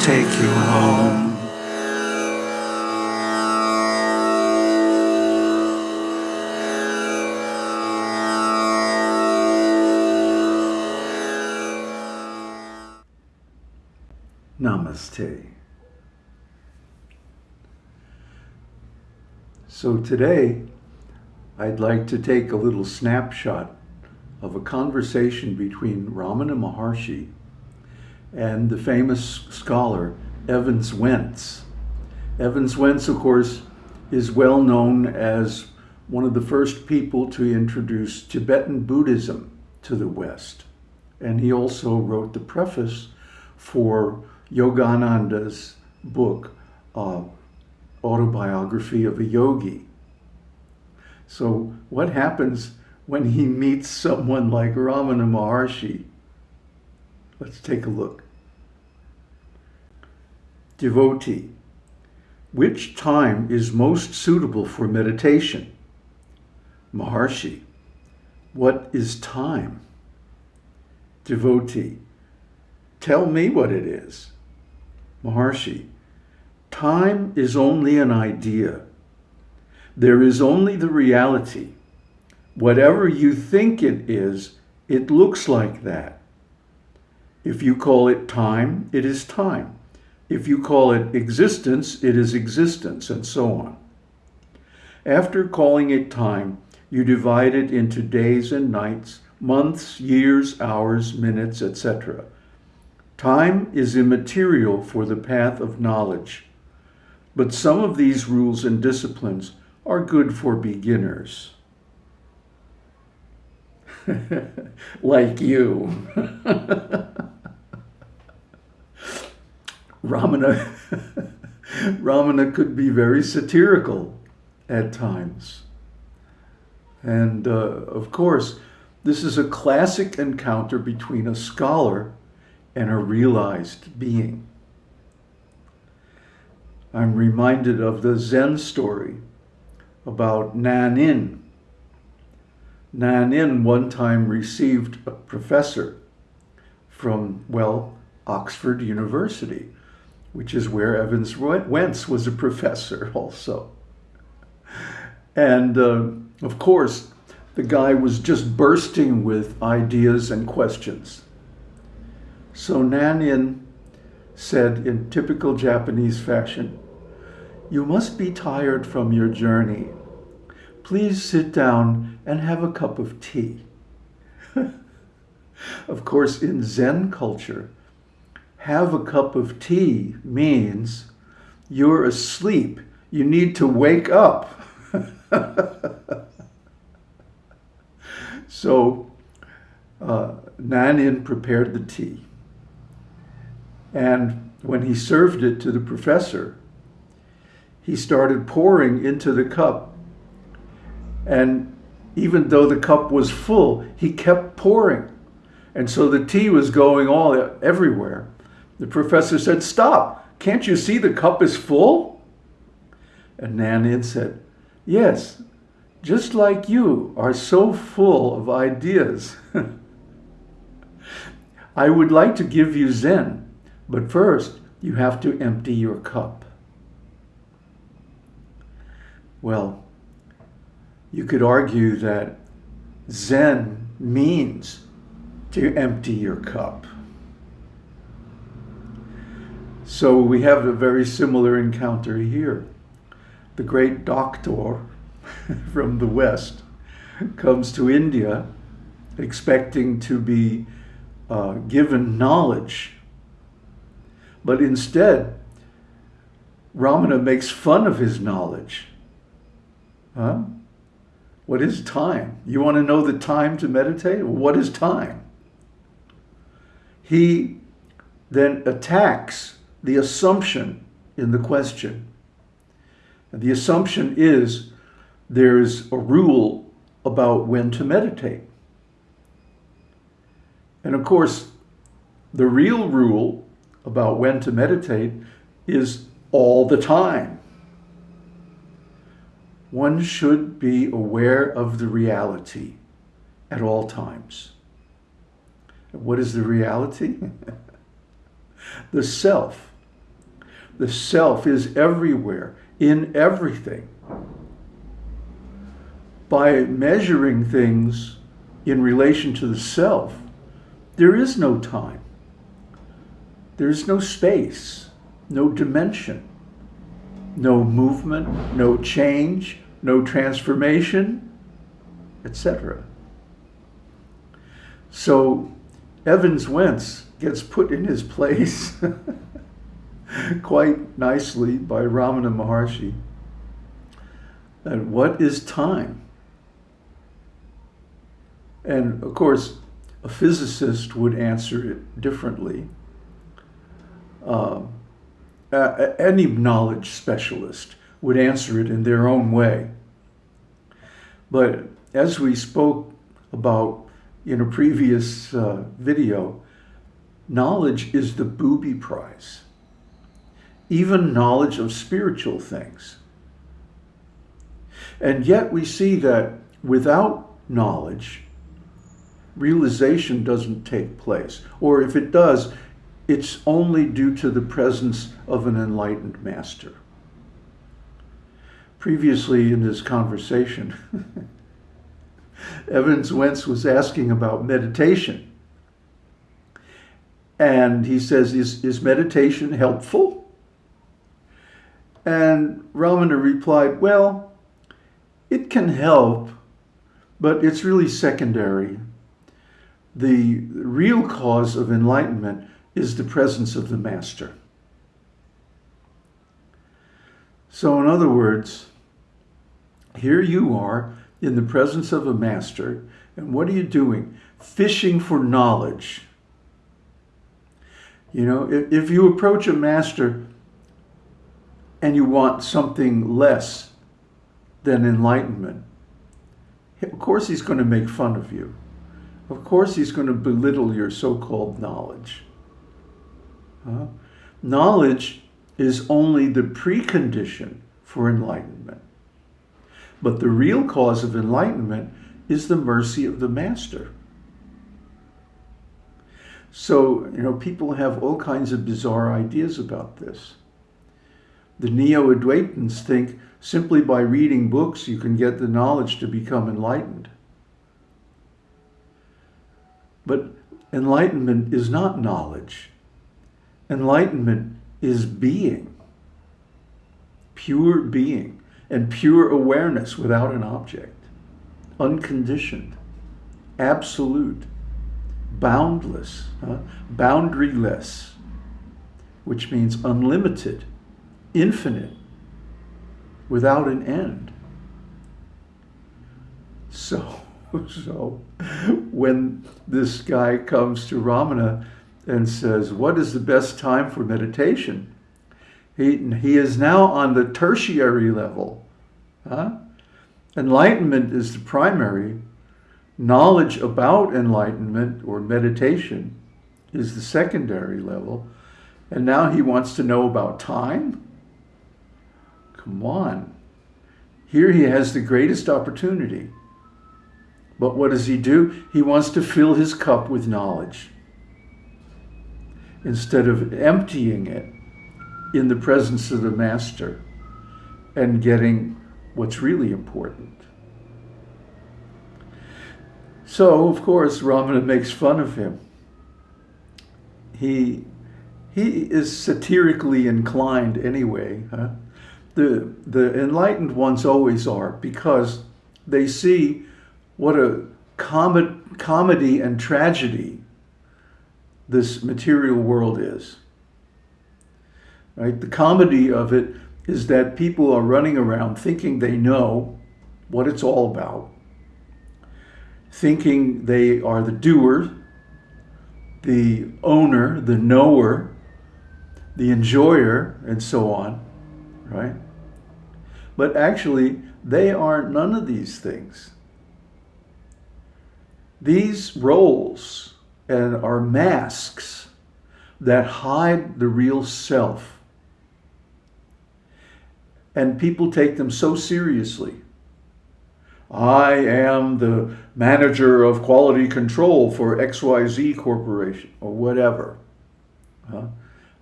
take you home. Namaste. So today, I'd like to take a little snapshot of a conversation between Ramana Maharshi and the famous scholar Evans Wentz. Evans Wentz, of course, is well known as one of the first people to introduce Tibetan Buddhism to the West. And he also wrote the preface for Yogananda's book, uh, Autobiography of a Yogi. So what happens when he meets someone like Ramana Maharshi? Let's take a look. Devotee. Which time is most suitable for meditation? Maharshi. What is time? Devotee. Tell me what it is. Maharshi, time is only an idea. There is only the reality. Whatever you think it is, it looks like that. If you call it time, it is time. If you call it existence, it is existence, and so on. After calling it time, you divide it into days and nights, months, years, hours, minutes, etc. Time is immaterial for the path of knowledge, but some of these rules and disciplines are good for beginners. like you. Ramana, Ramana could be very satirical at times. And uh, of course, this is a classic encounter between a scholar and a realized being. I'm reminded of the Zen story about Nanin. Nanin one time received a professor from, well, Oxford University, which is where Evans Wentz was a professor also. And uh, of course, the guy was just bursting with ideas and questions. So Nanin said in typical Japanese fashion, you must be tired from your journey. Please sit down and have a cup of tea. of course, in Zen culture, have a cup of tea means you're asleep. You need to wake up. so uh, Nanin prepared the tea. And when he served it to the professor, he started pouring into the cup. And even though the cup was full, he kept pouring. And so the tea was going all everywhere. The professor said, stop, can't you see the cup is full? And Nanin said, yes, just like you are so full of ideas. I would like to give you Zen, but first, you have to empty your cup. Well, you could argue that Zen means to empty your cup. So we have a very similar encounter here. The great doctor from the West comes to India expecting to be uh, given knowledge but instead, Ramana makes fun of his knowledge. Huh? What is time? You want to know the time to meditate? What is time? He then attacks the assumption in the question. And the assumption is there's a rule about when to meditate. And of course, the real rule about when to meditate is all the time. One should be aware of the reality at all times. What is the reality? the self the self is everywhere, in everything. By measuring things in relation to the self, there is no time. There is no space, no dimension, no movement, no change, no transformation, etc. So Evans Wentz gets put in his place quite nicely by Ramana Maharshi. And what is time? And of course, a physicist would answer it differently. Uh, any knowledge specialist would answer it in their own way. But as we spoke about in a previous uh, video, knowledge is the booby prize. Even knowledge of spiritual things. And yet we see that without knowledge, realization doesn't take place. Or if it does, it's only due to the presence of an enlightened master. Previously in this conversation, Evans Wentz was asking about meditation. And he says, is, is meditation helpful? And Ramana replied, well, it can help, but it's really secondary. The real cause of enlightenment is the presence of the master. So in other words, here you are in the presence of a master, and what are you doing? Fishing for knowledge. You know, if, if you approach a master and you want something less than enlightenment, of course he's going to make fun of you. Of course he's going to belittle your so-called knowledge. Huh? Knowledge is only the precondition for enlightenment. But the real cause of enlightenment is the mercy of the Master. So, you know, people have all kinds of bizarre ideas about this. The Neo-Advaitins think simply by reading books you can get the knowledge to become enlightened. But enlightenment is not knowledge. Enlightenment is being, pure being and pure awareness without an object, unconditioned, absolute, boundless, huh? boundaryless, which means unlimited, infinite, without an end. So, so when this guy comes to Ramana and says, what is the best time for meditation? He, he is now on the tertiary level. Huh? Enlightenment is the primary. Knowledge about enlightenment or meditation is the secondary level. And now he wants to know about time? Come on. Here he has the greatest opportunity. But what does he do? He wants to fill his cup with knowledge instead of emptying it in the presence of the master and getting what's really important. So, of course, Ramana makes fun of him. He, he is satirically inclined anyway. Huh? The, the enlightened ones always are because they see what a com comedy and tragedy this material world is. Right? The comedy of it is that people are running around thinking they know what it's all about, thinking they are the doer, the owner, the knower, the enjoyer, and so on, right? But actually, they are none of these things. These roles and are masks that hide the real self. And people take them so seriously. I am the manager of quality control for XYZ Corporation or whatever.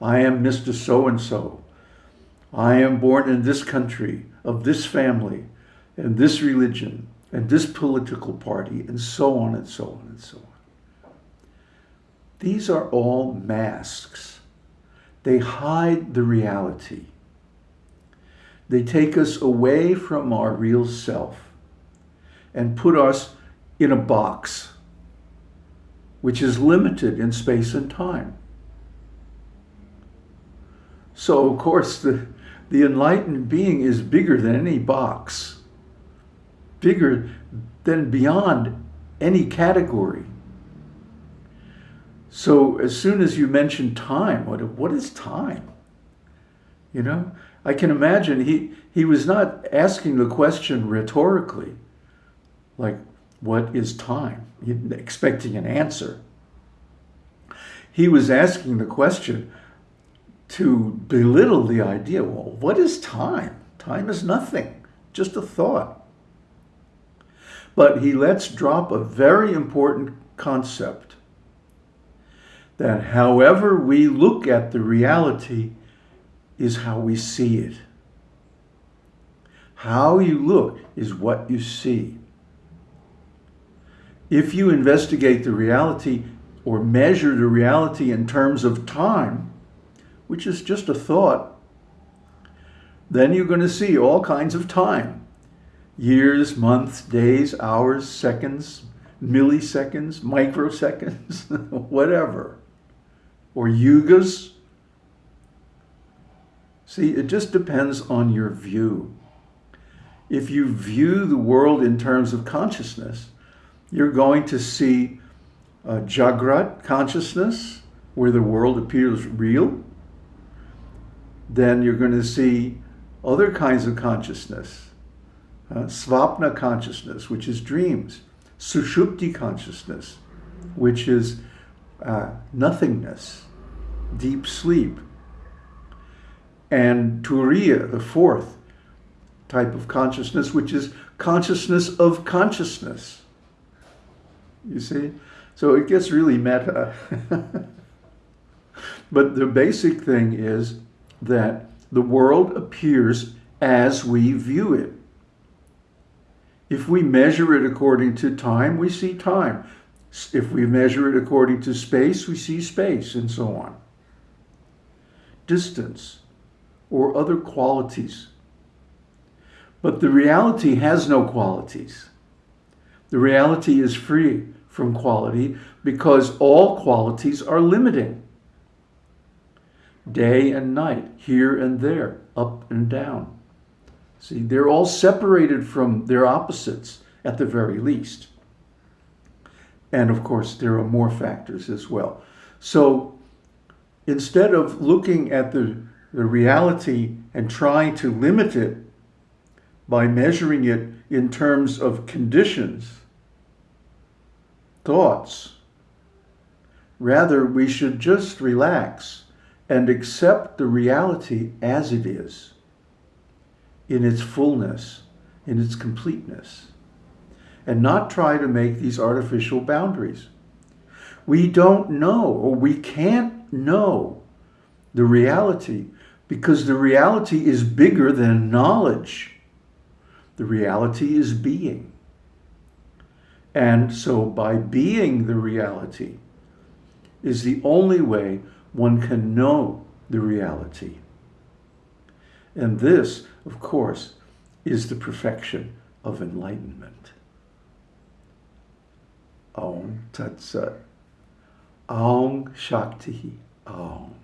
I am Mr. So-and-so. I am born in this country, of this family, and this religion, and this political party, and so on and so on and so on. These are all masks. They hide the reality. They take us away from our real self and put us in a box which is limited in space and time. So, of course, the, the enlightened being is bigger than any box, bigger than beyond any category. So, as soon as you mention time, what, what is time? You know, I can imagine he, he was not asking the question rhetorically, like, what is time? Expecting an answer. He was asking the question to belittle the idea, well, what is time? Time is nothing, just a thought. But he lets drop a very important concept that however we look at the reality is how we see it. How you look is what you see. If you investigate the reality or measure the reality in terms of time, which is just a thought, then you're going to see all kinds of time. Years, months, days, hours, seconds, milliseconds, microseconds, whatever. Or yugas. See, it just depends on your view. If you view the world in terms of consciousness, you're going to see uh, Jagrat consciousness, where the world appears real. Then you're going to see other kinds of consciousness. Uh, Svapna consciousness, which is dreams. Sushupti consciousness, which is uh, nothingness, deep sleep. And Turiya, the fourth type of consciousness, which is consciousness of consciousness. You see? So it gets really meta. but the basic thing is that the world appears as we view it. If we measure it according to time, we see time. If we measure it according to space, we see space, and so on. Distance or other qualities. But the reality has no qualities. The reality is free from quality because all qualities are limiting. Day and night, here and there, up and down. See, they're all separated from their opposites at the very least. And of course, there are more factors as well. So instead of looking at the, the reality and trying to limit it by measuring it in terms of conditions, thoughts. Rather, we should just relax and accept the reality as it is, in its fullness, in its completeness, and not try to make these artificial boundaries. We don't know, or we can't know the reality because the reality is bigger than knowledge. The reality is being. And so by being the reality is the only way one can know the reality. And this, of course, is the perfection of enlightenment. Om Tat Sat. Shakti Om.